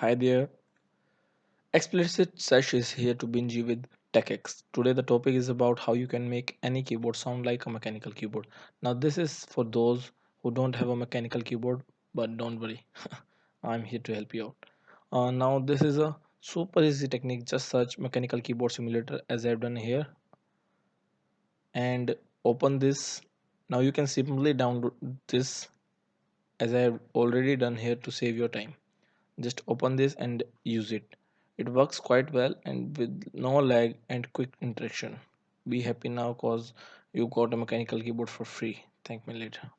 Hi there. Explicit Sesh is here to binge you with TechX. Today the topic is about how you can make any keyboard sound like a mechanical keyboard. Now this is for those who don't have a mechanical keyboard, but don't worry, I'm here to help you out. Uh, now this is a super easy technique. Just search mechanical keyboard simulator as I've done here and open this. Now you can simply download this as I have already done here to save your time just open this and use it. It works quite well and with no lag and quick interaction. Be happy now cause you got a mechanical keyboard for free. Thank me later